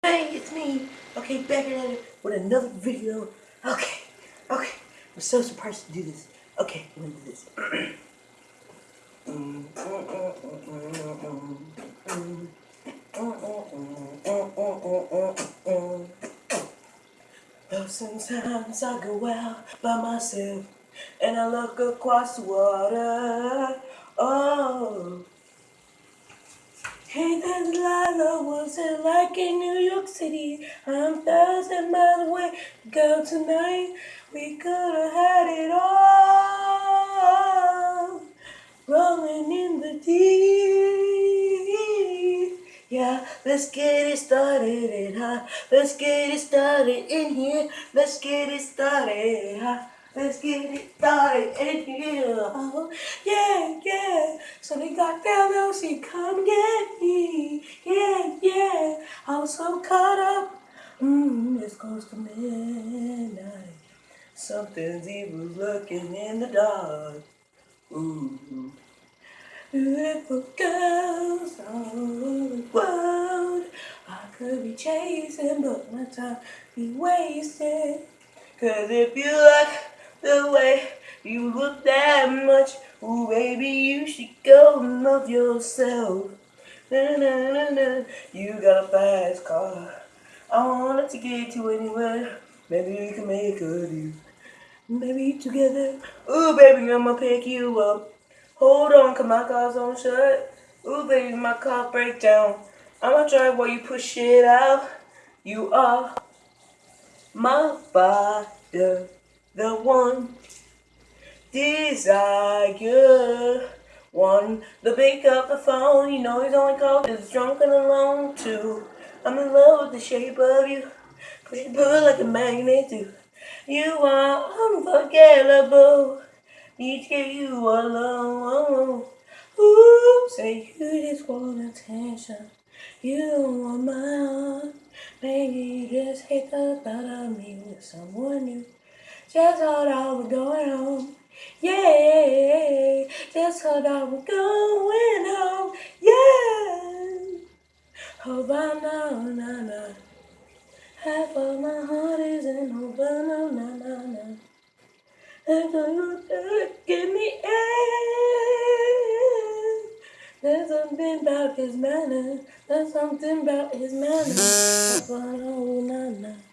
Hey, it's me. Okay, back at it with another video. Okay, okay. I'm so surprised to do this. Okay, I'm gonna do this. Oh, sometimes I go out by myself and I look across the water. Oh. Hey, there Delilah, what's it like in New York City? I'm thousand miles away, girl, tonight we could have had it all. Rolling in the deep. Yeah, let's get it started and high. Let's get it started in here. Let's get it started high. Let's get it started in here. Oh, yeah, yeah. So they got down there, she come get me. Yeah, yeah. I was so caught up. Mmm, it's close to midnight. Something's evil lurking in the dark. Mm-hmm. Ooh. Beautiful girls all over the world. I could be chasing, but my time be wasted. Cause if you like the way you look that much, oh baby, you should go and love yourself. Na, na, na, na. You got a fast car. I wanted to get you anywhere. Maybe we can make a deal. Maybe together. Ooh, baby, I'ma pick you up. Hold on, cause my car's on shut. Ooh, baby, my car break down. I'ma drive while you push it out. You are my fire, the one desire. One, the pick up the phone. You know he's only called 'cause he's drunk and alone too. I'm in love with the shape of you. Push and pull like a magnet do. You are unforgettable. Need to get you alone. Ooh, say you just want attention. You don't want my heart. Maybe you just hate the thought of me with someone new. Just thought I was going home. Yeah, just thought I was going home. Yeah. Oh, I know, na na. Half of my heart is in oh, Havana, na na na. And the look in the air. There's something about his manner. There's something about his manner. Oh, Havana, na na.